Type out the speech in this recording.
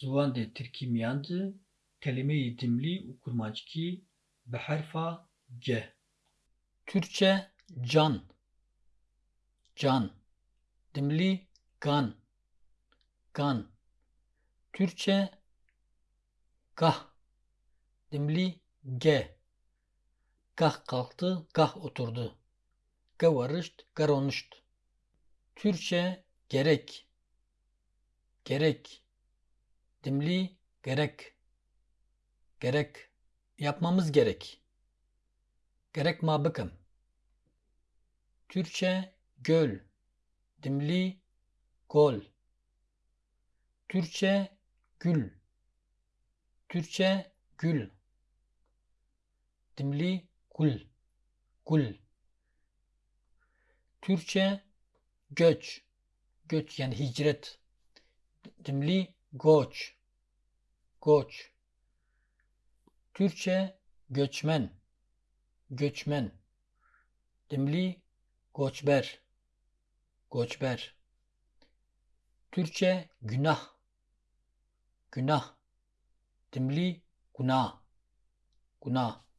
ziwan de Tirkî miyan de kelimeyê dimlî û kurmancikî bi herfa G. Türkçe can, can. Dimlî gan, gan. Türkçe gah, dimlî ge. Gah kalktı, gah oturdu. Gevarışt, geronuşt. Türkçe gerek, gerek. Dimli gerek, gerek. Yapmamız gerek. Gerek ma bikim. Türkçe göl, dimli gol. Türkçe gül, Türkçe gül. Dimli gül, gül. Türkçe göç, göç yani hicret. Dimli goç, goç. Türkçe göçmen, göçmen. Dimli goçber, goçber. Türkçe günah, günah. Dimli günah, günah.